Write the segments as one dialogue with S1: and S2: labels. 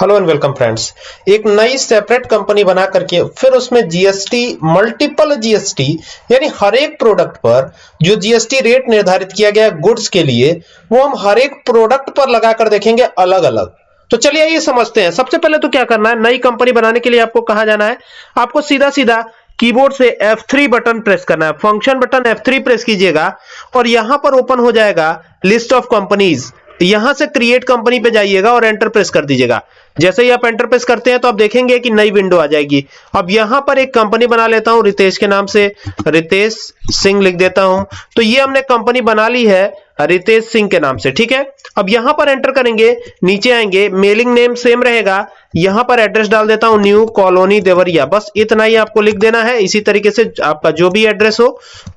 S1: Hello and welcome friends एक नई separate company बना करके फिर उसमें जीएसटी मल्टीपल जीएसटी यानी हर एक प्रोडक्ट पर जो जीएसटी रेट निर्धारित किया गया गुड्स के लिए, वो हम हर एक प्रोडक्ट पर लगाकर देखेंगे अलग अलग तो चलिए ये समझते हैं। सबसे पहले तो क्या करना है? नई कंपनी बनाने के लिए आपको कहा जाना है? आपको सीधा सीधा कीबोर्ड से F3 बटन प्रेस करना है। फ़ंक्शन बटन F3 प्रेस कीजिएगा और यहाँ पर ओपन हो जाएगा लिस्ट ऑफ़ कंपनीज़ यहाँ से क्रिएट कंपनी पे जाइएगा और एंटर प्रेस कर दीजिएगा। जैसे ही आप एंटर प्रेस करते हैं तो आप देखेंगे कि नई विंडो आ जाएगी। अब यहाँ पर एक कंपनी बना लेता हूँ, रितेश के नाम से। रितेश सिंह लिख देता हूँ। तो ये हमने कंपनी बना ली है रितेश सिंह के नाम से, ठीक है? अब यहाँ पर एंटर करेंगे, नीचे आएँगे मेलिंग नेम सेम रहेगा। यहाँ पर एड्रेस डाल देता हूँ न्यू कॉलोनी देवरिया। बस इतना ही आपको लिख देना है। इसी तरीके से आपका जो भी एड्रेस हो,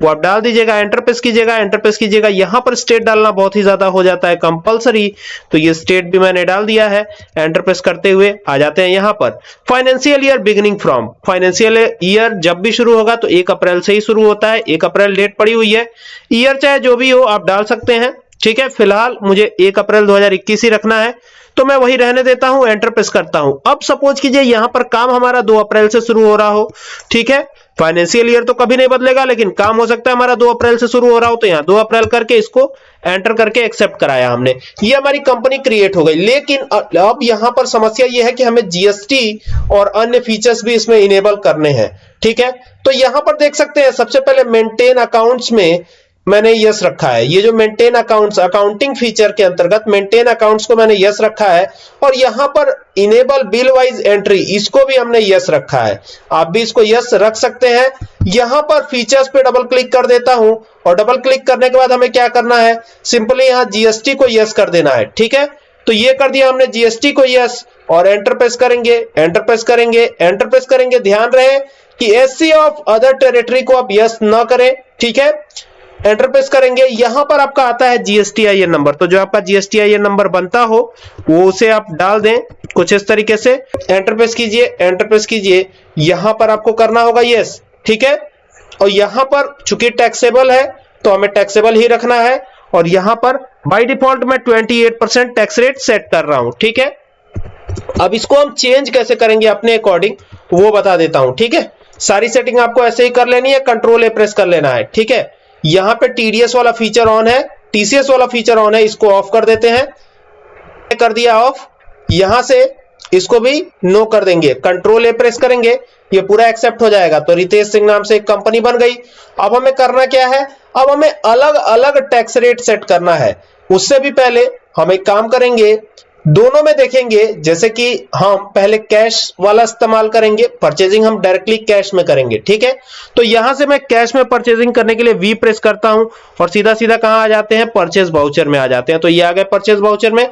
S1: वो आप डाल दीजिएगा एंटर प्रेस कीजिएगा एंटर प्रेस कीजिएगा। यहाँ पर स्टेट डालना बहुत ही ज़्यादा हो जाता है कंपलसरी तो ये स्टेट भी मैंने डाल दिया है एंटर प्रेस करते हुए आ जाते हैं यहाँ पर। Financial year beginning from financial year जब भी शुरू होगा तो एक अप्रैल से ही शुरू होता है। एक अप्रैल डेट पड़ी हुई है। ईयर चाहे जो भी हो, आप डाल सकते हैं। ठीक है, फ़िलहाल मुझे एक अप्रैल 2021 ही रखना है। तो मैं वही रहने देता हूँ एंटर प्रेस करता हूँ। अब सपोज़ कीजिए यहाँ पर काम हमारा 2 अप्रैल से शुरू हो रहा हो। ठीक है फाइनेंशियल ईयर तो कभी नहीं बदलेगा, लेकिन काम हो सकता है हमारा दो अप्रैल से शुरू हो रहा हो तो यहाँ दो अप्रैल करके इसको एंटर करके एक्सेप्ट कराया हमने। ये हमारी कंपनी क्रिएट हो गई। लेकिन अब यहाँ पर समस्या ये है कि हमें जीएसटी और अन्य फीचर्स भी इसमें इनेबल करने हैं। ठीक है? तो यहाँ पर देख सकते हैं, सबसे पहले मेंटेन अकाउंट्स में मैंने यस रखा है। ये जो मेंटेन अकाउंट्स अकाउंटिंग फीचर के अंतर्गत मेंटेन अकाउंट्स को मैंने यस रखा है और यहाँ पर इनेबल बिल वाइज एंट्री इसको भी हमने यस रखा है। आप भी इसको यस रख सकते हैं। यहाँ पर फीचर्स पे डबल क्लिक कर देता हूँ और डबल क्लिक करने के बाद हमें क्या करना है? सिंपली यहाँ जीएसटी को यस कर देना है, ठीक है? तो ये कर दिया हमने जीएसटी को यस और एंटर प्रेस करेंगे एंटर प्रेस करेंगे एंटर प्रेस करेंगे। ध्यान रहे कि एससी ऑफ़ अदर टेरिटरी को आप यस ना करें, ठीक है? एंटर प्रेस करेंगे। यहाँ पर आपका आता है जीएसटी आई नंबर तो जो आपका जीएसटी आई नंबर बनता हो, वो उसे आप डाल दें कुछ इस तरीके से। एंटर प्रेस कीजिए एंटर प्रेस कीजिए। यहाँ पर आपको करना होगा यस ठीक है? और यहाँ पर चूँकि टैक्सेबल है तो हमें टैक्सेबल ही रखना है। और यहाँ पर बाई डिफ़ॉल्ट मैं 28 परसेंट टैक्स रेट सेट कर रहा हूँ, ठीक है? अब इसको हम चेंज कैसे करेंगे अपने अकॉर्डिंग वो बता देता हूँ, ठीक है? सारी सेटिंग आपको ऐसे ही कर लेनी है कंट्रोल ए प्रेस कर लेना है, ठीक है? यहाँ पे टीडीएस वाला फीचर ऑन है टीसीएस वाला फीचर ऑन है, इसको ऑफ़ कर देते हैं। कर दिया ऑफ़ यहाँ से इसको भी नो कर देंगे। कंट्रोल ए प्रेस करेंगे, ये पूरा एक्सेप्ट हो जाएगा। तो रितेश सिंह नाम से एक कंपनी बन गई। अब हमें करना क्या है? अब हमें अलग अलग टैक्स रेट सेट करना है। उससे भी पहले हम एक काम करेंगे दोनों में देखेंगे, जैसे कि हम पहले कैश वाला इस्तेमाल करेंगे परचेजिंग हम डायरेक्टली कैश में करेंगे, ठीक है? तो यहाँ से मैं कैश में परचेजिंग करने के लिए वी प्रेस करता हूँ और सीधा सीधा कहाँ आ जाते हैं? परचेज वाउचर में आ जाते हैं। तो ये आ गए परचेज वाउचर में।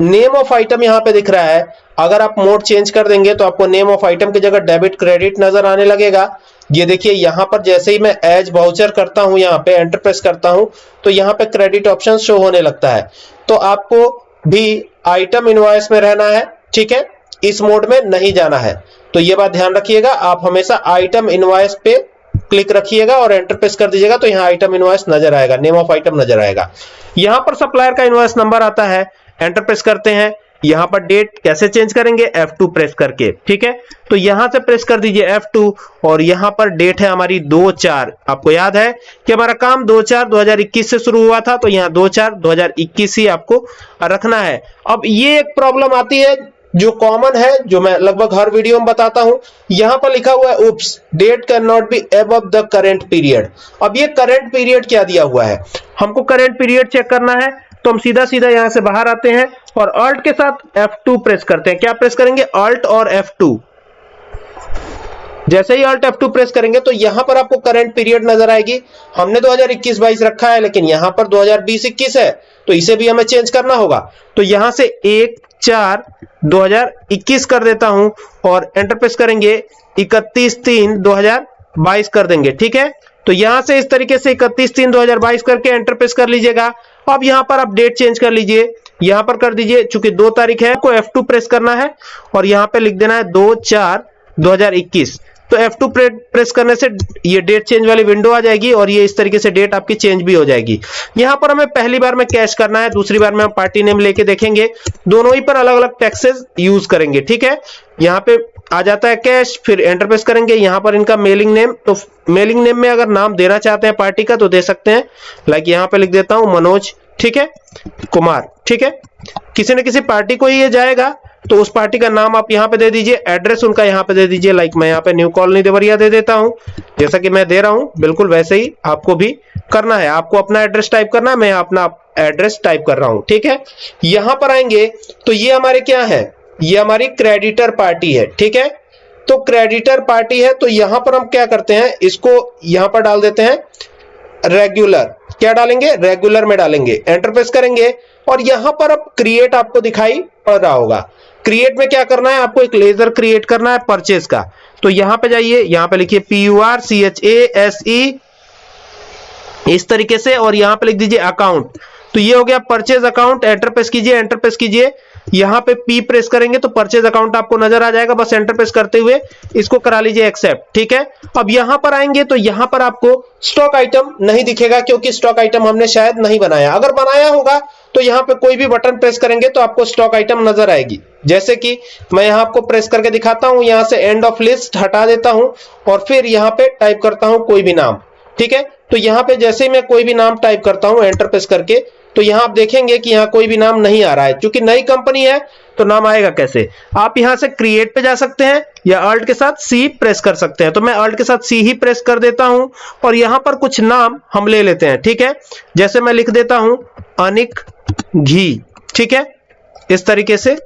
S1: नेम ऑफ़ आइटम यहाँ पे दिख रहा है। अगर आप मोड चेंज कर देंगे तो आपको नेम ऑफ़ आइटम की जगह डेबिट क्रेडिट नज़र आने लगेगा। ये देखिए, यहाँ पर जैसे ही मैं एज वाउचर करता हूँ, यहाँ पे एंटर प्रेस करता हूँ तो यहाँ पे क्रेडिट ऑप्शन शो होने लगता है। तो आपको भी आइटम इनवॉइस में रहना है, ठीक है? इस मोड में नहीं जाना है। तो ये बात ध्यान रखिएगा, आप हमेशा आइटम इनवॉइस पे क्लिक रखिएगा और एंटर प्रेस कर दीजिएगा तो यहाँ आइटम इनवॉइस नज़र आएगा नेम ऑफ़ आइटम नज़र आएगा। यहाँ पर सप्लायर का इनवॉइस नंबर आता है एंटर प्रेस करते हैं यहाँ पर डेट कैसे चेंज करेंगे? F2 प्रेस करके, ठीक है? तो यहाँ से प्रेस कर दीजिए F2 और यहाँ पर डेट है हमारी दो चार। आपको याद है कि हमारा काम दो चार 2021 से शुरू हुआ था तो यहाँ दो चार 2021 ही आपको रखना है। अब ये एक प्रॉब्लम आती है जो कॉमन है, जो मैं लगभग हर वीडियो में बताता हूँ। यहाँ पर लिखा हुआ है oops date can not be ab the current period अब ये करेंट पीरियड क्या दिया हुआ है? हमको करेंट पीरियड चेक करना है। तो हम सीधा सीधा यहाँ से बाहर आते हैं और अल्ट के साथ F2 प्रेस करते हैं। क्या प्रेस करेंगे? अल्ट और F2 जैसे ही अल्ट F2 प्रेस करेंगे तो यहाँ पर आपको करंट पीरियड नज़र आएगी। हमने 2021-22 रखा है, लेकिन यहाँ पर 2020-21 है तो इसे भी हमें चेंज करना होगा। तो यहाँ से एक, चार 2021 कर देता हूँ और एंटर प्रेस करेंगे। इकतीस तीन 2022 कर देंगे। ठीक है? तो यहाँ से इस तरीके से इकतीस तीन 2022 करके एंटर प्रेस कर लीजिएगा। अब यहाँ पर आप डेट चेंज कर लीजिए। यहाँ पर कर दीजिए, चूँकि दो तारीख है को F2 प्रेस करना है और यहाँ पे लिख देना है दो चार 2021 तो F2 प्रेस करने से ये डेट चेंज वाली विंडो आ जाएगी और ये इस तरीके से डेट आपकी चेंज भी हो जाएगी। यहाँ पर हमें पहली बार में कैश करना है, दूसरी बार में हम पार्टी नेम लेके देखेंगे। दोनों ही पर अलग अलग टैक्सेस यूज़ करेंगे, ठीक है? यहाँ पे आ जाता है कैश फिर एंटर प्रेस करेंगे। यहाँ पर इनका मेलिंग नेम तो मेलिंग नेम में अगर नाम देना चाहते हैं पार्टी का तो दे सकते हैं। लाइक यहाँ पे लिख देता हूँ, मनोज ठीक है? कुमार, ठीक है? किसी न किसी पार्टी को ही ये जाएगा तो उस पार्टी का नाम आप यहाँ पे दे दीजिए, एड्रेस उनका यहाँ पे दे दीजिए लाइक मैं यहाँ पे न्यू कॉलोनी देवरिया दे देता हूँ। जैसा कि मैं दे रहा हूँ, बिल्कुल वैसे ही आपको भी करना है। आपको अपना एड्रेस टाइप करना है, मैं अपना एड्रेस टाइप कर रहा हूँ, ठीक है? यहाँ पर आएँगे तो ये हमारे क्या है? ये हमारी क्रेडिटर पार्टी है, ठीक है? तो क्रेडिटर पार्टी है तो यहाँ पर हम क्या करते हैं? इसको यहाँ पर डाल देते हैं रेगुलर क्या डालेंगे? रेगुलर में डालेंगे। एंटर प्रेस करेंगे। और यहाँ पर अब क्रिएट आपको दिखाई पड़ रहा होगा। क्रिएट में क्या करना है? आपको एक लेजर क्रिएट करना है परचेज का। तो यहाँ पे जाइए। यहाँ पे लिखिए P U R C H A S E इस तरीके से और यहाँ पे लिख दीजिए अकाउंट तो ये हो गया परचेज अकाउंट एंटर प्रेस कीजिए। एंटर प्रेस कीजिए। यहाँ पे पी प्रेस करेंगे तो परचेज अकाउंट आपको नज़र आ जाएगा, बस एंटर प्रेस करते हुए इसको करा लीजिए एक्सेप्ट ठीक है? अब यहाँ पर आएँगे तो यहाँ पर आपको स्टॉक आइटम नहीं दिखेगा क्योंकि स्टॉक आइटम हमने शायद नहीं बनाया। अगर बनाया होगा तो यहाँ पे कोई भी बटन प्रेस करेंगे तो आपको स्टॉक आइटम नज़र आएगी। जैसे कि मैं यहाँ आपको प्रेस करके दिखाता हूँ, यहाँ से एंड ऑफ़ लिस्ट हटा देता हूँ और फिर यहाँ पे टाइप करता हूँ कोई भी नाम, ठीक है? तो यहाँ पे जैसे ही मैं कोई भी नाम टाइप करता हूँ एंटर प्रेस करके तो यहाँ आप देखेंगे कि यहाँ कोई भी नाम नहीं आ रहा है। क्योंकि नई कंपनी है तो नाम आएगा कैसे? आप यहाँ से क्रिएट पे जा सकते हैं, या अल्ट के साथ सी प्रेस कर सकते हैं। तो मैं अल्ट के साथ सी ही प्रेस कर देता हूँ, और यहाँ पर कुछ नाम हम ले लेते हैं, ठीक है? जैसे मैं लिख देता हूँ, अनिक घी, ठीक है? इस तरीके से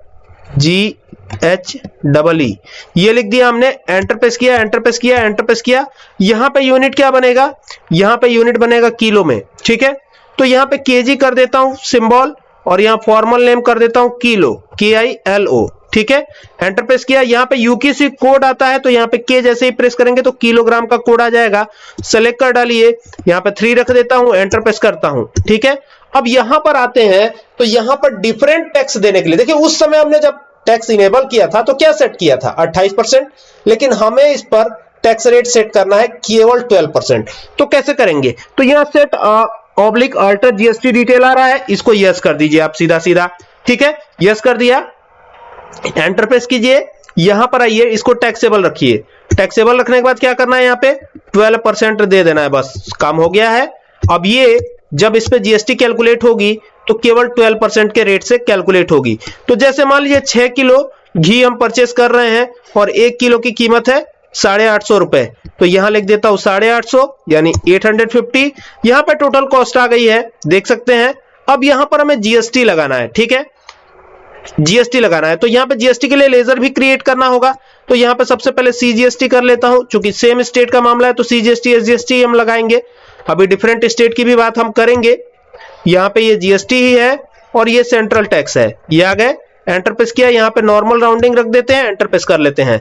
S1: जी एच डबल ई ये लिख दिया हमने एंटर किया एंटर किया एंटर किया। यहाँ पे यूनिट क्या बनेगा? यहाँ पे यूनिट बनेगा किलो में, ठीक है? तो यहाँ पे केजी कर देता हूँ सिंबल और यहाँ फॉर्मल नेम कर देता हूँ किलो के आई एल ओ ठीक है? एंटर प्रेस किया, यहाँ पे यूकेसी कोड आता है तो यहाँ पे के जैसे ही प्रेस करेंगे तो किलोग्राम का कोड आ जाएगा। सेलेक्ट कर डालिए, यहाँ पे थ्री रख देता हूँ एंटर प्रेस करता हूँ, ठीक है? अब यहाँ पर आते हैं तो यहाँ पर डिफरेंट टैक्स देने के लिए, देखिए, उस समय हमने जब टैक्स इनेबल किया था तो क्या सेट किया था? 28 परसेंट, लेकिन हमें इस पर टैक्स रेट सेट करना है केवल 12 परसेंट। तो कैसे करेंगे? तो यहाँ set oblique alter GST detail आ रहा है, इसको यस कर दीजिए आप सीधा सीधा ठीक है? यस कर दिया। एंटर प्रेस कीजिए। यहाँ पर आइए, इसको टैक्सेबल रखिए। टैक्सेबल रखने के बाद क्या करना है यहाँ पे? 12 परसेंट दे देना है बस। काम हो गया है। अब ये, जब इस पे जीएसटी कैलकुलेट होगी तो केवल 12 परसेंट के रेट से कैलकुलेट होगी। तो जैसे मान लीजिए 6 किलो घी हम परचेस कर रहे हैं, और एक किलो की कीमत है साढ़े आठ सौ रुपए। तो यहाँ लिख देता हूँ साढ़े आठ सौ, यानी एट हंड्रेड फिफ्टी। यहाँ पर टोटल कॉस्ट आ गई है, देख सकते हैं। अब यहाँ पर हमें जीएसटी लगाना है, ठीक है? जीएसटी लगाना है तो यहाँ पे जीएसटी के लिए लेजर भी क्रिएट करना होगा। तो यहाँ पे सबसे पहले सीजीएसटी कर लेता हूँ क्योंकि सेम स्टेट का मामला है तो सीजीएसटी एसजीएसटी हम लगाएँगे। अभी डिफरेंट स्टेट की भी बात हम करेंगे। यहाँ पे ये जीएसटी ही है, और ये सेंट्रल टैक्स है। ये आ गए एंटरप्रेस किया, यहाँ पे नॉर्मल राउंडिंग रख देते हैं एंटर प्रेस कर लेते हैं।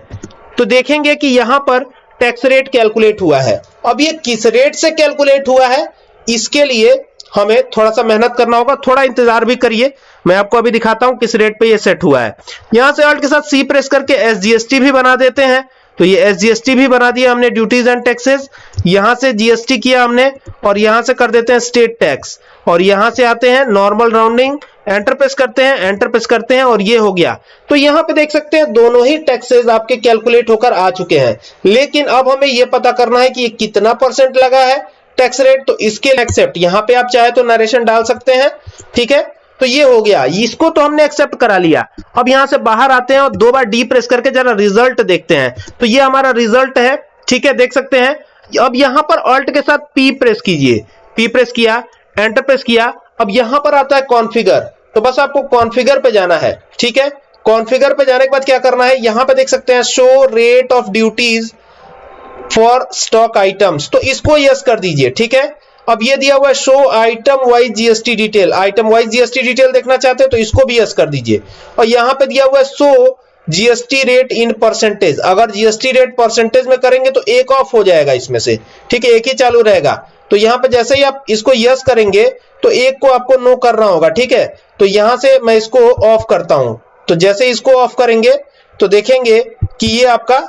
S1: तो देखेंगे कि यहाँ पर टैक्स रेट कैलकुलेट हुआ है। अब ये किस रेट से कैलकुलेट हुआ है, इसके लिए हमें थोड़ा सा मेहनत करना होगा, थोड़ा इंतज़ार भी करिए। मैं आपको अभी दिखाता हूँ किस रेट पे ये सेट हुआ है। यहाँ से अल्ट के साथ सी प्रेस करके एसजीएसटी भी बना देते हैं। तो ये एसजीएसटी भी बना दिया हमने ड्यूटीज़ एंड टैक्सेस यहाँ से जीएसटी किया हमने और यहाँ से कर देते हैं स्टेट टैक्स और यहाँ से आते हैं नॉर्मल राउंडिंग एंटर प्रेस करते हैं एंटर प्रेस करते हैं और ये हो गया। तो यहाँ पे देख सकते हैं, दोनों ही टैक्सेस आपके कैलकुलेट होकर आ चुके हैं। लेकिन अब हमें ये पता करना है कि ये कितना परसेंट लगा है टैक्स रेट तो इसके एक्सेप्ट यहाँ पे आप चाहे तो नरेशन डाल सकते हैं, ठीक है? तो ये हो गया। इसको तो हमने एक्सेप्ट करा लिया। अब यहाँ से बाहर आते हैं और दो बार डी प्रेस करके जरा रिज़ल्ट देखते हैं। तो ये हमारा रिज़ल्ट है, ठीक है? देख सकते हैं। अब यहाँ पर ऑल्ट के साथ पी प्रेस कीजिए। पी प्रेस किया एंटर प्रेस किया अब यहाँ पर आता है कॉन्फ़िगर तो बस आपको कॉन्फ़िगर पे जाना है, ठीक है? कॉन्फ़िगर पे जाने के बाद क्या करना है? यहाँ पे देख सकते हैं show rate of duties for stock items तो इसको यस कर दीजिए, ठीक है? अब ये दिया हुआ है show item wise GST detail item wise GST detail देखना चाहते हैं तो इसको भी यस कर दीजिए। और यहाँ पे दिया हुआ है show GST rate in percentage अगर जीएसटी रेट परसेंटेज में करेंगे तो एक ऑफ़ हो जाएगा इसमें से, ठीक है? एक ही चालू रहेगा। तो यहाँ पे जैसे ही आप इसको यस करेंगे तो एक को आपको नो करना होगा, ठीक है? तो यहाँ से मैं इसको ऑफ़ करता हूँ। तो जैसे इसको ऑफ़ करेंगे तो देखेंगे कि ये आपका,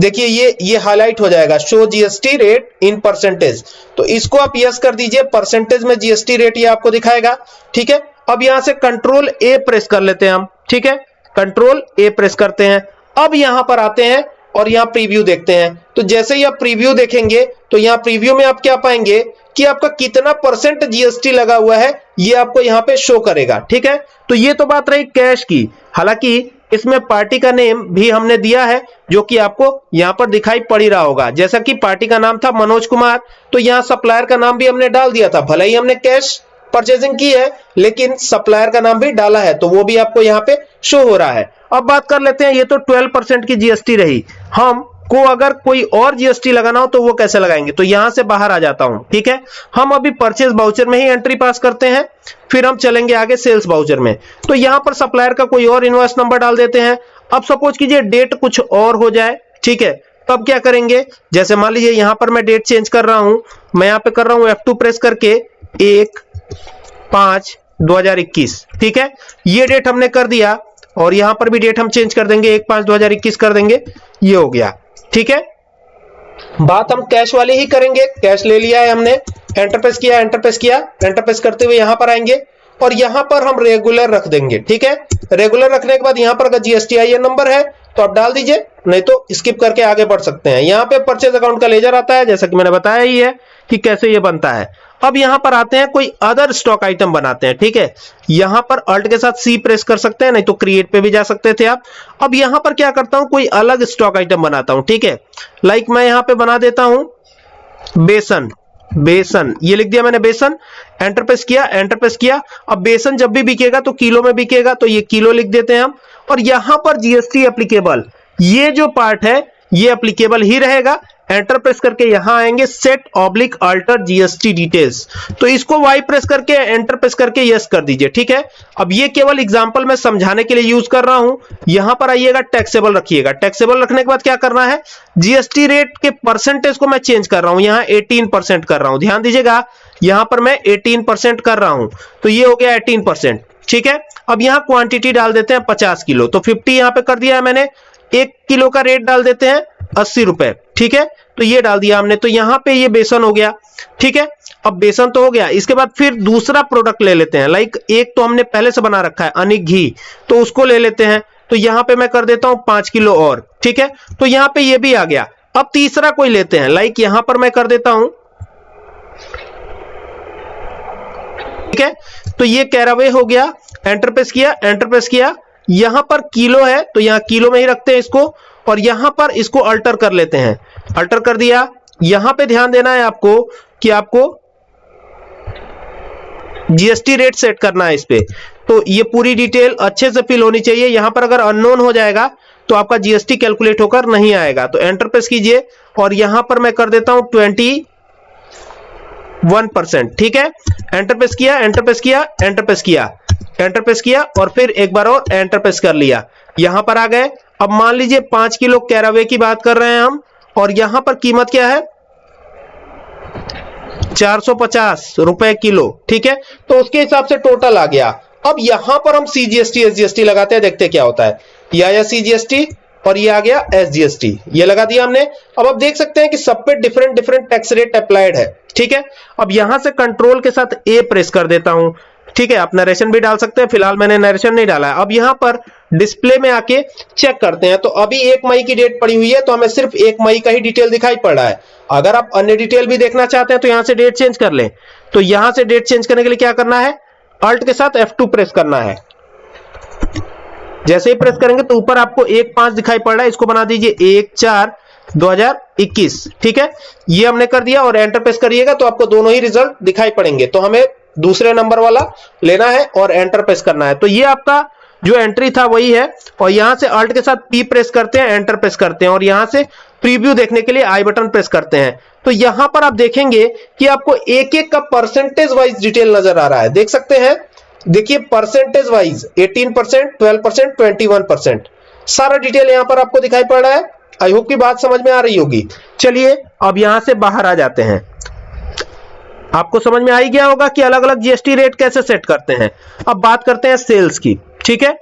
S1: देखिए ये ये हाईलाइट हो जाएगा। Show GST rate in percentage तो इसको आप यस कर दीजिए परसेंटेज में जीएसटी रेट ये आपको दिखाएगा, ठीक है? अब यहाँ से कंट्रोल ए प्रेस कर लेते हैं हम, ठीक है? कंट्रोल ए प्रेस करते हैं। अब यहाँ पर आते हैं और यहाँ प्रीव्यू देखते हैं। तो जैसे ही आप प्रीव्यू देखेंगे तो यहाँ प्रीव्यू में आप क्या पाएँगे? कि आपका कितना परसेंट जीएसटी लगा हुआ है, ये आपको यहाँ पे शो करेगा, ठीक है? तो ये तो बात रही कैश की। हालाँकि, इसमें पार्टी का नेम भी हमने दिया है, जो कि आपको यहाँ पर दिखाई पड़ रहा होगा। जैसा कि पार्टी का नाम था मनोज कुमार तो यहाँ सप्लायर का नाम भी हमने डाल दिया था। भले ही हमने कैश परचेजिंग की है, लेकिन सप्लायर का नाम भी डाला है तो वो भी आपको यहाँ पे शो हो रहा है। अब बात कर लेते हैं, ये तो 12 परसेंट की जीएसटी रही। हम को अगर कोई और जीएसटी लगाना हो तो वो कैसे लगाएँगे? तो यहाँ से बाहर आ जाता हूँ, ठीक है? हम अभी परचेज बाउचर में ही एंट्री पास करते हैं, फिर हम चलेंगे आगे सेल्स बाउचर में। तो यहाँ पर सप्लायर का कोई और इन्वॉइस नंबर डाल देते हैं। अब सपोज़ कीजिए डेट कुछ और हो जाए, ठीक है? तब क्या करेंगे? जैसे मान लीजिए यहाँ पर मैं डेट चेंज कर रहा हूँ, मैं यहाँ पे कर रहा हूँ F2 प्रेस करके एक पाँच 2021 ठीक है? ये डेट हमने कर दिया, और यहाँ पर भी डेट हम चेंज कर देंगे, एक पाँच 2021 कर देंगे, ये हो गया। ठीक है? बात हम कैश वाले ही करेंगे। कैश ले लिया है हमने एंटरप्रेस किया एंटरप्रेस किया। एंटरप्रेस करते हुए यहाँ पर आएँगे और यहाँ पर हम रेगुलर रख देंगे, ठीक है? रेगुलर रखने के बाद यहाँ पर अगर जीएसटी आई नंबर है तो आप डाल दीजिए, नहीं तो स्किप करके आगे बढ़ सकते हैं। यहाँ पे परचेज अकाउंट का लेजर आता है, जैसा कि मैंने बताया ही है कि कैसे ये बनता है। अब यहाँ पर आते हैं, कोई अदर स्टॉक आइटम बनाते हैं, ठीक है? यहाँ पर अल्ट के साथ सी प्रेस कर सकते हैं, नहीं तो क्रिएट पे भी जा सकते थे आप। अब यहाँ पर क्या करता हूँ, कोई अलग स्टॉक आइटम बनाता हूँ, ठीक है? लाइक मैं यहाँ पे बना देता हूँ, बेसन बेसन, ये लिख दिया मैंने बेसन एंटरप्रेस किया एंटरप्रेस किया। अब बेसन जब भी बिकेगा तो किलो में बिकेगा तो ये किलो लिख देते हैं हम। और यहाँ पर जीएसटी एप्लीकेबल ये जो पार्ट है, ये एप्लीकेबल ही रहेगा। एंटर प्रेस करके यहाँ आएँगे set oblique alter GST details तो इसको वाई प्रेस करके एंटर प्रेस करके यस कर दीजिए, ठीक है? अब ये केवल एग्जांपल में समझाने के लिए यूज़ कर रहा हूँ। यहाँ पर आइएगा टैक्सेबल रखिएगा। टैक्सेबल रखने के बाद क्या करना है? जीएसटी रेट के परसेंटेज को मैं चेंज कर रहा हूँ। यहाँ 18 परसेंट कर रहा हूँ। ध्यान दीजिएगा, यहाँ पर मैं 18 परसेंट कर रहा हूँ। तो ये हो गया 18 परसेंट ठीक है? अब यहाँ क्वांटिटी डाल देते हैं 50 किलो। तो 50 यहाँ पे कर दिया है मैंने। एक किलो का रेट डाल देते हैं अस्सी रुपए, ठीक है? तो ये डाल दिया हमने तो यहाँ पे ये बेसन हो गया, ठीक है? अब बेसन तो हो गया, इसके बाद फिर दूसरा प्रोडक्ट ले लेते हैं। लाइक एक तो हमने पहले से बना रखा है अनिक घी तो उसको ले लेते हैं। तो यहाँ पे मैं कर देता हूँ पाँच किलो और, ठीक है? तो यहाँ पे ये भी आ गया। अब तीसरा कोई लेते हैं। लाइक यहाँ पर मैं कर देता हूँ, ठीक है? तो ये कैरावे हो गया एंटरप्रेस किया एंटरप्रेस किया। यहाँ पर किलो है तो यहाँ किलो में ही रखते हैं इसको, और यहाँ पर इसको अल्टर कर लेते हैं। अल्टर कर दिया। यहाँ पे ध्यान देना है आपको कि आपको जीएसटी रेट सेट करना है इस पे। तो ये पूरी डिटेल अच्छे से फिल होनी चाहिए। यहाँ पर अगर अननोन हो जाएगा तो आपका जीएसटी कैलकुलेट होकर नहीं आएगा। तो एंटर प्रेस कीजिए और यहाँ पर मैं कर देता हूँ ट्वेंटी वन परसेंट ठीक है? एंटर प्रेस किया एंटर प्रेस किया एंटर प्रेस किया। एंटर प्रेस किया और फिर एक बार और एंटर प्रेस कर लिया। यहाँ पर आ गए। अब मान लीजिए पाँच किलो कैरावे की बात कर रहे हैं हम। और यहाँ पर कीमत क्या है? 450 रुपए किलो, ठीक है? तो उसके हिसाब से टोटल आ गया। अब यहाँ पर हम सीजीएसटी एसजीएसटी लगाते हैं, देखते क्या होता है। ये आया सीजीएसटी और ये आ गया एसजीएसटी ये लगा दिया हमने। अब आप देख सकते हैं कि सब पे different different tax rate applied है, ठीक है? अब यहाँ से कंट्रोल के साथ ए प्रेस कर देता हूँ। ठीक है, आप नरेशन भी डाल सकते हैं, फ़िलहाल मैंने नरेशन नहीं डाला है। अब यहाँ पर डिस्प्ले में आके चेक करते हैं। तो अभी एक मई की डेट पड़ी हुई है तो हमें सिर्फ़ एक मई का ही डिटेल दिखाई पड़ रहा है। अगर आप अन्य डिटेल भी देखना चाहते हैं तो यहाँ से डेट चेंज कर लें। तो यहाँ से डेट चेंज करने के लिए क्या करना है? अल्ट के साथ F2 प्रेस करना है। जैसे ही प्रेस करेंगे तो ऊपर आपको एक पाँच दिखाई पड़ रहा है। इसको बना दीजिए एक, चार 2021 ठीक है? ये हमने कर दिया और एंटर प्रेस करिएगा तो आपको दोनों ही रिज़ल्ट दिखाई पड़ेंगे। तो हमें दूसरे नंबर वाला लेना है और एंटर प्रेस करना है। तो ये आपका जो एंट्री था वही है और यहाँ से अल्ट के साथ पी प्रेस करते हैं एंटर प्रेस करते हैं और यहाँ से प्रीव्यू देखने के लिए आई बटन प्रेस करते हैं। तो यहाँ पर आप देखेंगे कि आपको एक एक का परसेंटेज वाइज डिटेल नज़र आ रहा है। देख सकते हैं? देखिए percentage wise 18 percent twelve percent twenty सारा डिटेल यहाँ पर आपको दिखाई पड़ रहा है। आई होप की बात समझ में आ रही होगी। चलिए, अब यहाँ से बाहर आ जाते हैं। आपको समझ में आ ही गया होगा कि अलग अलग जीएसटी रेट कैसे सेट करते हैं? अब बात करते हैं सेल्स की, ठीक है?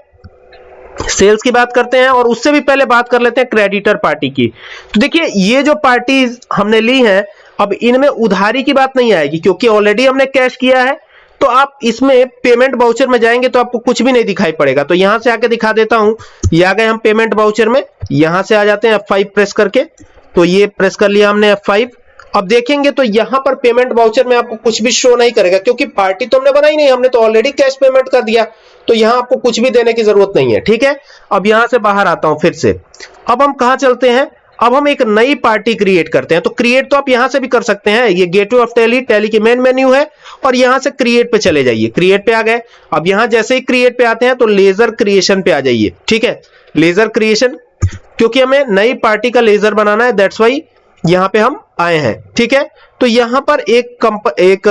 S1: सेल्स की बात करते हैं और उससे भी पहले बात कर लेते हैं क्रेडिटर पार्टी की। तो देखिए, ये जो पार्टी हमने ली है, अब इनमें उधारी की बात नहीं आएगी, क्योंकि ऑलरेडी हमने कैश किया है। तो आप इसमें पेमेंट बाउचर में जाएँगे तो आपको कुछ भी नहीं दिखाई पड़ेगा। तो यहाँ से आके दिखा देता हूँ। ये आ गए हम पेमेंट बाउचर में। यहाँ से आ जाते हैं F5 प्रेस करके। तो ये प्रेस कर लिया हमने F5 अब देखेंगे तो यहाँ पर पेमेंट बाउचर में आपको कुछ भी शो नहीं करेगा, क्योंकि पार्टी तो हमने बनाई नहीं, हमने तो ऑलरेडी कैश पेमेंट कर दिया। तो यहाँ आपको कुछ भी देने की ज़रूरत नहीं है, ठीक है? अब यहाँ से बाहर आता हूँ फिर से। अब हम कहा चलते हैं? अब हम एक नई पार्टी क्रिएट करते हैं। तो क्रिएट तो आप यहाँ से भी कर सकते हैं। ये गेटवे ऑफ़ टैली टैली की मेन मेन्यू है और यहाँ से क्रिएट पे चले जाइए। क्रिएट पे आ गए। अब यहाँ जैसे ही क्रिएट पे आते हैं तो लेजर क्रिएशन पे आ जाइए। ठीक है? लेजर क्रिएशन क्योंकि हमें नई पार्टी का लेजर बनाना है दैट्स वाई यहाँ पे हम आए हैं। ठीक है? तो यहाँ पर एक कंप एक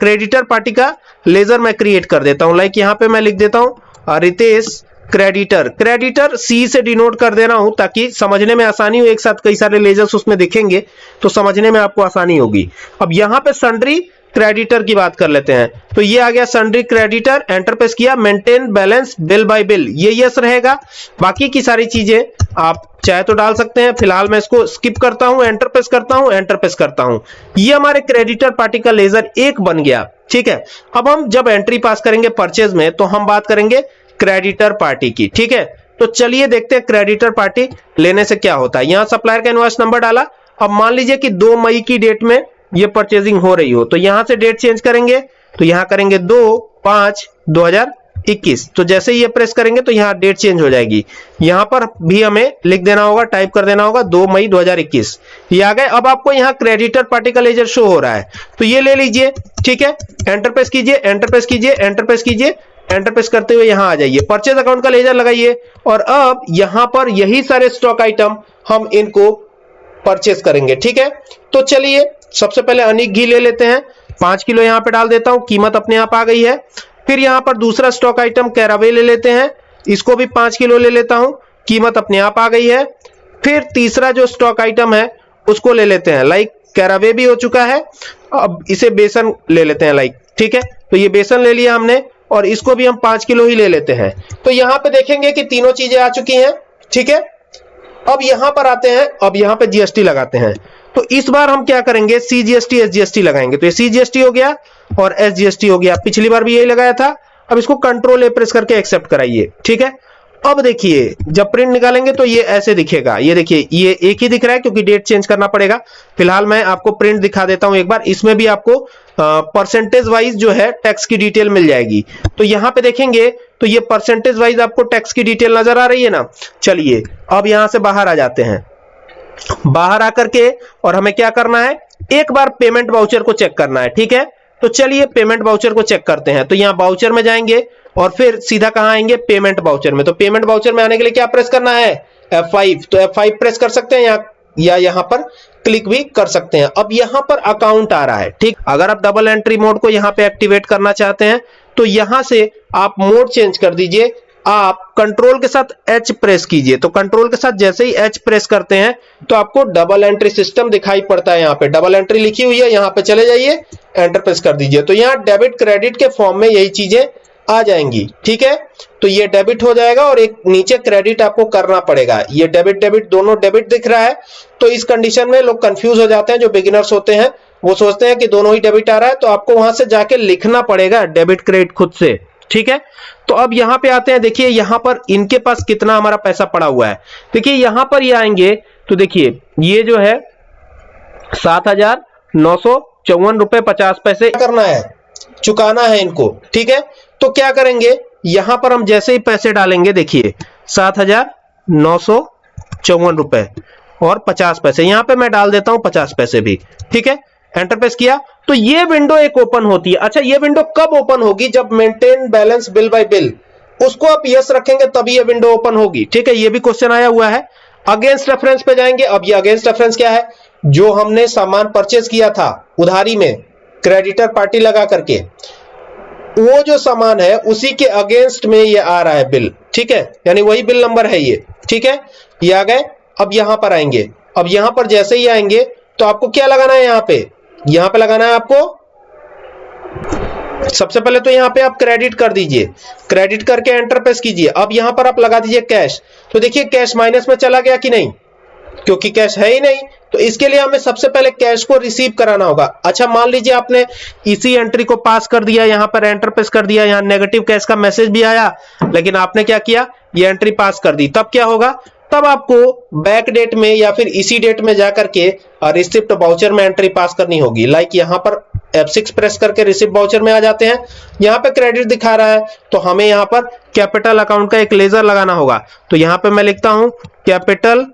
S1: क्रेडिटर पार्टी का लेजर मैं क्रिएट कर देता हूँ। लाइक यहाँ पे मैं लिख देता हूँ रितेश क्रेडिटर क्रेडिटर सी से डिनोट कर दे रहा हूँ ताकि समझने में आसानी हो, एक साथ कई सारे लेजर्स उसमें दिखेंगे तो समझने में आपको आसानी होगी। अब यहाँ पे सन्ड्री क्रेडिटर की बात कर लेते हैं। तो ये आ गया सन्ड्री क्रेडिटर एंटर प्रेस किया maintain balance bill by bill ये यस रहेगा। बाकी की सारी चीज़ें आप चाहे तो डाल सकते हैं। फ़िलहाल मैं इसको स्किप करता हूँ एंटर प्रेस करता हूँ एंटर प्रेस करता हूँ। ये हमारे क्रेडिटर पार्टी का लेजर एक बन गया। ठीक है? अब हम जब एंट्री पास करेंगे परचेज में तो हम बात करेंगे क्रेडिटर पार्टी की, ठीक है? तो चलिए देखते हैं क्रेडिटर पार्टी लेने से क्या होता है। यहाँ सप्लायर का इनवॉइस नंबर डाला। अब मान लीजिए कि दो मई की डेट में ये परचेजिंग हो रही हो तो यहाँ से डेट चेंज करेंगे। तो यहाँ करेंगे दो पाँच दो हज़ार इक्कीस। तो जैसे ही ये प्रेस करेंगे तो यहाँ डेट चेंज हो जाएगी। यहाँ पर भी हमें लिख देना होगा टाइप कर देना होगा, दो मई 2021 ये आ गए। अब आपको यहाँ क्रेडिटर पार्टी का लेजर शो हो रहा है। तो ये ले लीजिए, ठीक है? एंटरप्रेस कीजिए एंटरप्रेस कीजिए एंटरप्रेस कीजिए। एंटर प्रेस करते हुए यहाँ आ जाइए। परचेज अकाउंट का लेजर लगाइए और अब यहाँ पर यही सारे स्टॉक आइटम हम इनको परचेज करेंगे, ठीक है? तो चलिए, सबसे पहले अनिक घी ले लेते हैं। पाँच किलो यहाँ पे डाल देता हूँ, कीमत अपने आप आ गई है। फिर यहाँ पर दूसरा स्टॉक आइटम कैरावे ले लेते हैं। इसको भी पाँच किलो ले लेता हूँ, कीमत अपने आप आ गई है। फिर तीसरा जो स्टॉक आइटम है, उसको ले लेते हैं। लाइक कैरावे भी हो चुका है, अब इसे बेसन ले लेते हैं लाइक ठीक है? तो ये बेसन ले लिया हमने। और इसको भी हम पाँच किलो ही ले लेते हैं। तो यहाँ पे देखेंगे कि तीनों चीज़ें आ चुकी हैं, ठीक है? अब यहाँ पर आते हैं, अब यहाँ पे जीएसटी लगाते हैं। तो इस बार हम क्या करेंगे? सीजीएसटी एसजीएसटी लगाएँगे। तो ये सीजीएसटी हो गया और एसजीएसटी हो गया। पिछली बार भी यही लगाया था। अब इसको कंट्रोल ए प्रेस करके एक्सेप्ट कराइए, ठीक है? अब देखिए, जब प्रिंट निकालेंगे तो ये ऐसे दिखेगा। ये देखिए, ये एक ही दिख रहा है क्योंकि डेट चेंज करना पड़ेगा। फ़िलहाल मैं आपको प्रिंट दिखा देता हूँ एक बार। इसमें भी आपको परसेंटेज वाइज जो है टैक्स की डिटेल मिल जाएगी। तो यहाँ पे देखेंगे तो ये परसेंटेज वाइज आपको टैक्स की डिटेल नज़र आ रही है ना? चलिए, अब यहाँ से बाहर आ जाते हैं। बाहर आकर के, और हमें क्या करना है? एक बार पेमेंट बाउचर को चेक करना है, ठीक है? तो चलिए पेमेंट बाउचर को चेक करते हैं। तो यहाँ बाउचर में जाएँगे, और फिर सीधा कहाँ आएँगे? पेमेंट बाउचर में। तो पेमेंट बाउचर में आने के लिए क्या प्रेस करना है? F5 तो F5 प्रेस कर सकते हैं या या यहाँ पर? क्लिक भी कर सकते हैं। अब यहाँ पर अकाउंट आ रहा है, ठीक? अगर आप डबल एंट्री मोड को यहाँ पे एक्टिवेट करना चाहते हैं तो यहाँ से आप मोड चेंज कर दीजिए। आप कंट्रोल के साथ एच प्रेस कीजिए। तो कंट्रोल के साथ जैसे ही एच प्रेस करते हैं तो आपको डबल एंट्री सिस्टम दिखाई पड़ता है यहाँ पे। डबल एंट्री लिखी हुई है, यहाँ पे चले जाइए, एंटर प्रेस कर दीजिए। तो यहाँ डेबिट क्रेडिट के फॉर्म में यही चीज़ें आ जाएँगी, ठीक है? तो ये डेबिट हो जाएगा और एक नीचे क्रेडिट आपको करना पड़ेगा। ये डेबिट डेबिट दोनों डेबिट दिख रहा है तो इस कंडीशन में लोग कंफ्यूज हो जाते हैं, जो बिगिनर्स होते हैं, वो सोचते हैं कि दोनों ही डेबिट आ रहा है तो आपको वहाँ से जाके लिखना पड़ेगा डेबिट क्रेडिट खुद से, ठीक है? तो अब यहाँ पे आते हैं, देखिए, यहाँ पर इनके पास कितना हमारा पैसा पड़ा हुआ है। देखिए, यहाँ पर ये आएँगे तो देखिए, ये जो है, सात हज़ार नौ सौ चौवन रुपए पचास पैसे करना है? चुकाना है इनको, ठीक है? तो क्या करेंगे? यहाँ पर हम जैसे ही पैसे डालेंगे, देखिए, सात हज़ार नौ सौ चौवन रुपए और पचास पैसे। यहाँ पे मैं डाल देता हूँ पचास पैसे भी, ठीक है? एंटर प्रेस किया तो ये विंडो एक ओपन होती है। अच्छा ये विंडो कब ओपन होगी? जब maintain balance bill by bill उसको आप यस रखेंगे, तभी ये विंडो ओपन होगी, ठीक है? ये भी क्वेश्चन आया हुआ है। अगेंस्ट रेफरेंस पे जाएँगे। अब ये अगेंस्ट रेफरेंस क्या है? जो हमने सामान परचेज किया था, उधारी में क्रेडिटर पार्टी लगा करके। वो जो सामान है, उसी के अगेंस्ट में ये आ रहा है बिल। ठीक है? यानी वही बिल नंबर है ये। ठीक है? ये आ गए। अब यहाँ पर आएँगे। अब यहाँ पर जैसे ही आएँगे तो आपको क्या लगाना है यहाँ पे? यहाँ पे लगाना है आपको? सबसे पहले तो यहाँ पे आप क्रेडिट कर दीजिए। क्रेडिट करके एंटर प्रेस कीजिए। अब यहाँ पर आप लगा दीजिए कैश तो देखिए कैश माइनस में चला गया कि नहीं? क्योंकि कैश है ही नहीं। तो इसके लिए हमें सबसे पहले कैश को रिसीव कराना होगा। अच्छा मान लीजिए आपने इसी एंट्री को पास कर दिया, यहाँ पर एंटर प्रेस कर दिया, यहाँ नेगेटिव कैश का मैसेज भी आया, लेकिन आपने क्या किया? ये एंट्री पास कर दी। तब क्या होगा? तब आपको बैक डेट में या फिर इसी डेट में जाकर के रिसिप्ट बाउचर में एंट्री पास करनी होगी। लाइक यहाँ पर F6 प्रेस करके रिसिप्ट बाउचर में आ जाते हैं। यहाँ पे क्रेडिट दिखा रहा है तो हमें यहाँ पर कैपिटल अकाउंट का एक लेजर लगाना होगा। तो यहाँ पे मैं लिखता हूँ कैपिटल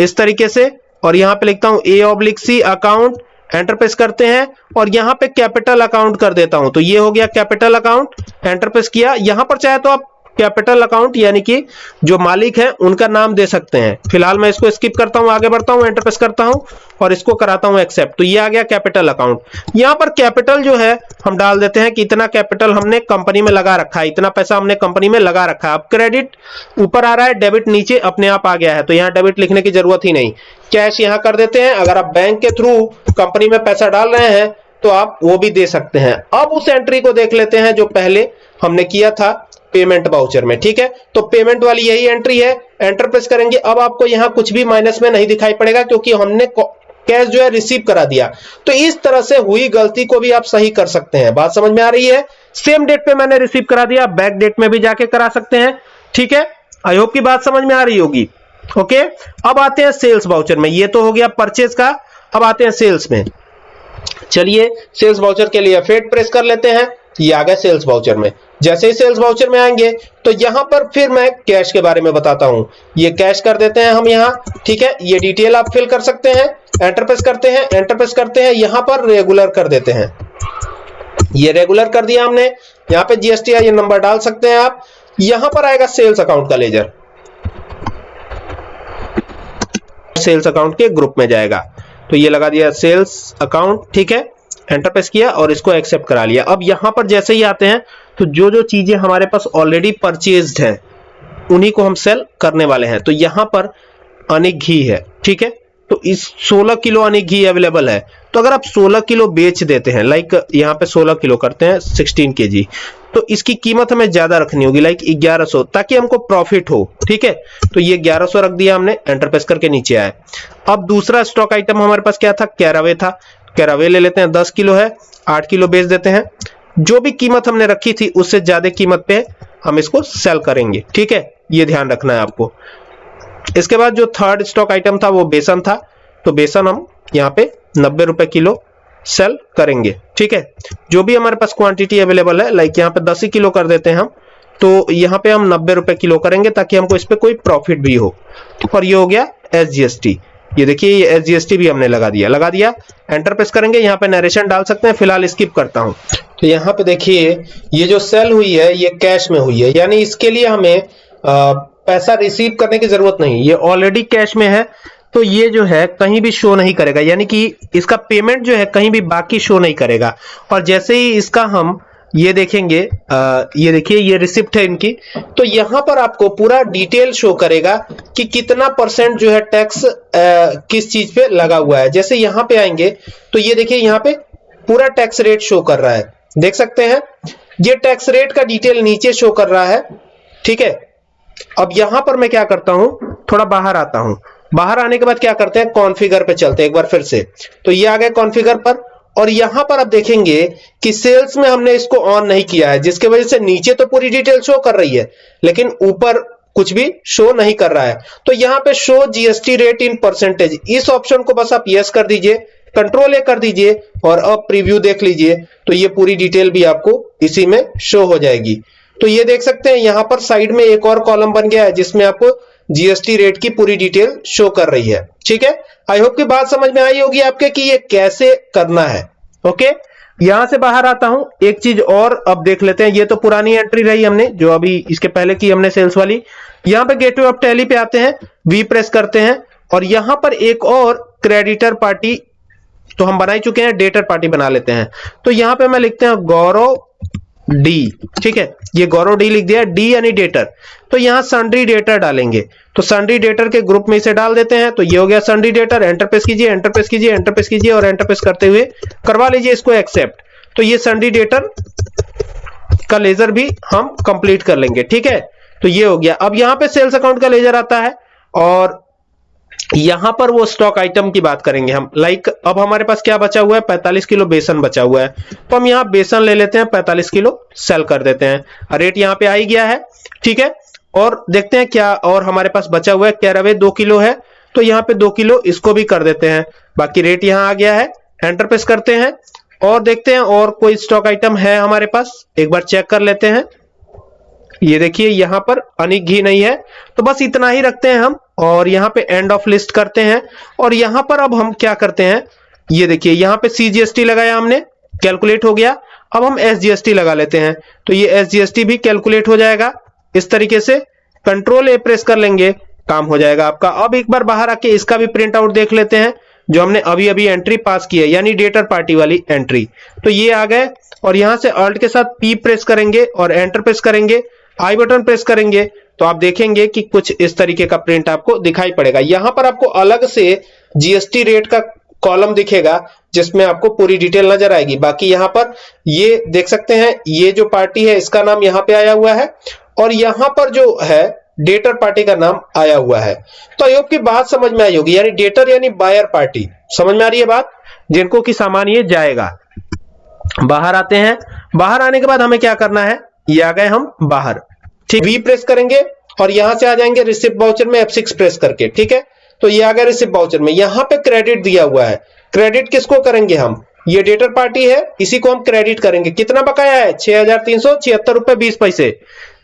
S1: इस तरीके से और यहाँ पे लिखता हूँ A oblique C account enter press करते हैं, और यहाँ पे कैपिटल अकाउंट कर देता हूँ। तो ये हो गया कैपिटल अकाउंट एंटरप्रेस किया। यहाँ पर चाहे तो आप कैपिटल अकाउंट, यानी कि जो मालिक है, उनका नाम दे सकते हैं। फ़िलहाल मैं इसको स्किप करता हूँ, आगे बढ़ता हूँ एंटर प्रेस करता हूँ, और इसको कराता हूँ एक्सेप्ट तो ये आ गया कैपिटल अकाउंट यहाँ पर कैपिटल जो है, हम डाल देते हैं कि इतना कैपिटल हमने कंपनी में लगा रखा है, इतना पैसा हमने कंपनी में लगा रखा है। अब क्रेडिट ऊपर आ रहा है डेबिट नीचे अपने आप आ गया है तो यहाँ डेबिट लिखने की ज़रूरत ही नहीं। कैश यहाँ कर देते हैं, अगर आप बैंक के थ्रू कंपनी में पैसा डाल रहे हैं तो आप वो भी दे सकते हैं। अब उस एंट्री को देख लेते हैं, जो पहले हमने किया था पेमेंट बाउचर में, ठीक है? तो पेमेंट वाली यही एंट्री है। एंटर प्रेस करेंगे। अब आपको यहाँ कुछ भी माइनस में नहीं दिखाई पड़ेगा, क्योंकि हमने कैश जो है रिसीव करा दिया। तो इस तरह से हुई गलती को भी आप सही कर सकते हैं। बात समझ में आ रही है? सेम डेट पे मैंने रिसीव करा दिया। बैक डेट में भी जाके करा सकते हैं, ठीक है? आई होप की बात समझ में आ रही होगी। ओके अब आते हैं सेल्स बाउचर में। ये तो हो गया परचेज का। अब आते हैं सेल्स में। चलिए सेल्स बाउचर के लिए फेट प्रेस कर लेते हैं। ये आ गया सेल्स वाउचर में। जैसे ही सेल्स वाउचर में आएँगे तो यहाँ पर फिर मैं कैश के बारे में बताता हूँ। ये कैश कर देते हैं हम यहाँ, ठीक है? ये डिटेल आप फिल कर सकते हैं एंटर प्रेस करते हैं एंटर प्रेस करते हैं, यहाँ पर रेगुलर कर देते हैं। ये रेगुलर कर दिया हमने। यहाँ पे जीएसटी ये नंबर डाल सकते हैं आप। यहाँ पर आएगा सेल्स अकाउंट का लेजर। सेल्स अकाउंट के ग्रुप में जाएगा। तो ये लगा दिया सेल्स अकाउंट, ठीक है? एंटर प्रेस किया और इसको एक्सेप्ट करा लिया। अब यहाँ पर जैसे ही आते हैं तो जो जो चीज़ें हमारे पास ऑलरेडी परचेज्ड है, उन्हीं को हम सेल करने वाले हैं। तो यहाँ पर अनिक घी है, ठीक है? तो इस 16 किलो अनिक घी अवेलेबल है। तो अगर आप 16 किलो बेच देते हैं लाइक यहाँ पे 16 किलो करते हैं 16 के तो इसकी कीमत हमें ज़्यादा रखनी होगी लाइक 1100 ताकि हमको प्रॉफिट हो, ठीक है? तो ये 1100 रख दिया हमने एंटरप्रेस करके नीचे आए अब दूसरा स्टॉक आइटम हमारे पास क्या था? कैरावे था। कैरावे ले लेते हैं, दस किलो है, आठ किलो बेच देते हैं। जो भी कीमत हमने रखी थी, उससे ज़्यादा कीमत पे हम इसको सेल करेंगे, ठीक है? ये ध्यान रखना है आपको। इसके बाद जो थर्ड स्टॉक आइटम था, वो बेसन था। तो बेसन हम यहाँ पे नब्बे रुपए किलो सेल करेंगे, ठीक है? जो भी हमारे पास क्वांटिटी अवेलेबल है लाइक यहाँ पे दस ही किलो कर देते हैं हम तो यहाँ पे हम नब्बे रुपए किलो करेंगे, ताकि हमको इस पे कोई प्रॉफिट भी हो। और ये हो गया एसजीएसटी ये देखिए ये एस भी हमने लगा दिया। लगा दिया एंटर प्रेस करेंगे यहाँ पे नरेशन डाल सकते हैं फ़िलहाल स्किप करता हूँ। तो यहाँ पे देखिए ये जो सेल हुई है ये कैश में हुई है। यानी इसके लिए हमें आ, पैसा रिसीव करने की ज़रूरत नहीं। ये ऑलरेडी कैश में है तो ये जो है कहीं भी शो नहीं करेगा। यानी कि इसका पेमेंट जो है कहीं भी बाकी शो नहीं करेगा। और जैसे ही इसका हम ये देखेंगे आ, ये देखिए ये रिसिप्ट है इनकी। तो यहाँ पर आपको पूरा डिटेल शो करेगा कि कितना परसेंट जो है टैक्स किस चीज़ पे लगा हुआ है। जैसे यहाँ पे आएँगे तो ये देखिए यहाँ पे पूरा टैक्स रेट शो कर रहा है। देख सकते हैं? ये टैक्स रेट का डिटेल नीचे शो कर रहा है ठीक है? अब यहाँ पर मैं क्या करता हूँ? थोड़ा बाहर आता हूँ। बाहर आने के बाद क्या करते हैं? कॉन्फ़िगर पे चलते हैं एक बार फिर से। तो ये आ गए कॉन्फ़िगर पर। और यहाँ पर आप देखेंगे कि सेल्स में हमने इसको ऑन नहीं किया है, जिसकी वजह से नीचे तो पूरी डिटेल शो कर रही है, लेकिन ऊपर कुछ भी शो नहीं कर रहा है। तो यहाँ पे show GST rate in percentage इस ऑप्शन को बस आप यस कर दीजिए कंट्रोल ए कर दीजिए और अब प्रीव्यू देख लीजिए तो ये पूरी डिटेल भी आपको इसी में शो हो जाएगी। तो ये देख सकते हैं, यहाँ पर साइड में एक और कॉलम बन गया है, जिसमें आपको जीएसटी रेट की पूरी डिटेल शो कर रही है। ठीक है? आई होप की बात समझ में आई होगी आपके कि ये कैसे करना है। ओके यहाँ से बाहर आता हूँ। एक चीज़ और अब देख लेते हैं। ये तो पुरानी एंट्री रही हमने, जो अभी इसके पहले की हमने सेल्स वाली। यहाँ पे गेटवे ऑफ़ टैली पे आते हैं। वी प्रेस करते हैं। और यहाँ पर एक और क्रेडिटर पार्टी तो हम बना ही चुके हैं डेटर पार्टी बना लेते हैं। तो यहाँ पे मैं लिखते हैं, गौरव डी ठीक है? ये गौरव डी लिख दिया डी यानी डेटर तो यहाँ सन्ड्री डेटर डालेंगे। तो सन्ड्री डेटर के ग्रुप में इसे डाल देते हैं तो ये हो गया सन्ड्री डेटर एंटर प्रेस कीजिए एंटर प्रेस कीजिए एंटर प्रेस कीजिए और एंटर प्रेस करते हुए करवा लीजिए इसको एक्सेप्ट तो ये संडी डेटर का लेजर भी हम कंप्लीट कर लेंगे, ठीक है? तो ये हो गया। अब यहाँ पे सेल्स अकाउंट का लेजर आता है और यहाँ पर वो स्टॉक आइटम की बात करेंगे हम। लाइक अब हमारे पास क्या बचा हुआ है? 45 किलो बेसन बचा हुआ है। तो हम यहाँ बेसन ले लेते हैं 45 किलो सेल कर देते हैं। रेट यहाँ पे आ ही गया है, ठीक है? और देखते हैं क्या और हमारे पास बचा हुआ है। कैरावे दो किलो है तो यहाँ पे दो किलो इसको भी कर देते हैं। बाकी रेट यहाँ आ गया है एंटरप्रेस करते हैं। और देखते हैं और कोई स्टॉक आइटम है हमारे पास, एक बार चेक कर लेते हैं। ये देखिए, यहाँ पर अनिक घी नहीं है तो बस इतना ही रखते हैं हम, और यहाँ पे एंड ऑफ़ लिस्ट करते हैं, और यहाँ पर अब हम क्या करते हैं, ये देखिए, यहाँ पे सीजीएसटी लगाया हमने कैलकुलेट हो गया, अब हम एसजीएसटी लगा लेते हैं तो ये एसजीएसटी भी कैलकुलेट हो जाएगा, इस तरीके से कंट्रोल ए प्रेस कर लेंगे, काम हो जाएगा आपका, अब एक बार बाहर आके इसका भी प्रिंट आउट देख लेते हैं, जो हमने अभी अभी एंट्री पास की है, यानी डेटर पार्टी वाली एंट्री तो ये आ गए, और यहाँ से अल्ट के साथ पी प्रेस करेंगे, और एंटर प्रेस करेंगे आई बटन प्रेस करेंगे तो आप देखेंगे कि कुछ इस तरीके का प्रिंट आपको दिखाई पड़ेगा। यहाँ पर आपको अलग से जीएसटी रेट का कॉलम दिखेगा, जिसमें आपको पूरी डिटेल नज़र आएगी। बाकी यहाँ पर ये देख सकते हैं, ये जो पार्टी है, इसका नाम यहाँ पे आया हुआ है, और यहाँ पर जो है डेटर पार्टी का नाम आया हुआ है। तो अयोग की बात समझ में आई होगी। यानी डेटर यानी बायर पार्टी समझ में आ रही है बात? जिनको की सामान ये जाएगा। बाहर आते हैं। बाहर आने के बाद हमें क्या करना है? ये आ गए हम बाहर। ठीक वी प्रेस करेंगे और यहाँ से आ जाएँगे रिसिप्ट बाउचर में F6 प्रेस करके, ठीक है? तो ये आ गया रिसिप्ट बाउचर में। यहाँ पे क्रेडिट दिया हुआ है। क्रेडिट किसको करेंगे हम? ये डेटर पार्टी है, इसी को हम क्रेडिट करेंगे। कितना बकाया है? छह हज़ार तीन सौ छिहत्तर रुपए बीस पैसे।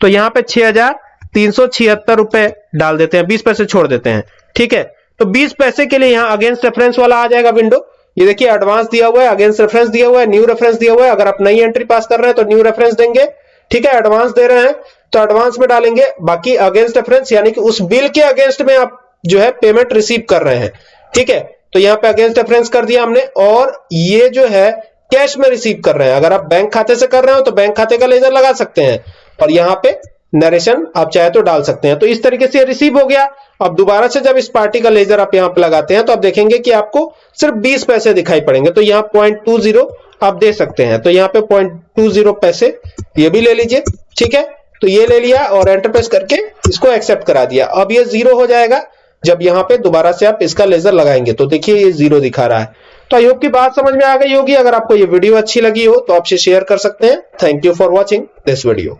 S1: तो यहाँ पे छह हज़ार तीन सौ छिहत्तर रुपए डाल देते हैं, बीस पैसे छोड़ देते हैं, ठीक है? तो बीस पैसे के लिए यहाँ अगेंस्ट रेफरेंस वाला आ जाएगा विंडो ये देखिए एडवांस दिया हुआ है अगेंस्ट रेफरेंस दिया हुआ है न्यू रेफरेंस दिया हुआ है। अगर आप नई एंट्री पास कर रहे हैं तो न्यू रेफरेंस देंगे, ठीक है? एडवांस दे रहे हैं। तो एडवांस में डालेंगे। बाकी अगेंस्ट रेफरेंस यानी कि उस बिल के अगेंस्ट में आप जो है पेमेंट रिसीव कर रहे हैं। ठीक है? तो यहाँ पे अगेंस्ट रेफरेंस कर दिया हमने, और ये जो है कैश में रिसीव कर रहे हैं। अगर आप बैंक खाते से कर रहे हो तो बैंक खाते का लेजर लगा सकते हैं। और यहाँ पे नरेशन आप चाहे तो डाल सकते हैं। तो इस तरीके से रिसीव हो गया। अब दोबारा से जब इस पार्टी का लेजर आप यहाँ पर लगाते हैं तो आप देखेंगे कि आपको सिर्फ़ 20 पैसे दिखाई पड़ेंगे। तो यहाँ पॉइंट टू ज़ीरो आप दे सकते हैं। तो यहाँ पे पॉइंट टू ज़ीरो पैसे ये भी ले लीजिए। ठीक है? तो ये ले लिया और एंटर प्रेस करके इसको एक्सेप्ट करा दिया। अब ये ज़ीरो हो जाएगा। जब यहाँ पे दोबारा से आप इसका लेजर लगाएँगे तो देखिए ये ज़ीरो दिखा रहा है। तो आई होप की बात समझ में आ गई होगी। अगर आपको ये वीडियो अच्छी लगी हो तो आपसे शेयर कर सकते हैं। Thank you for watching this video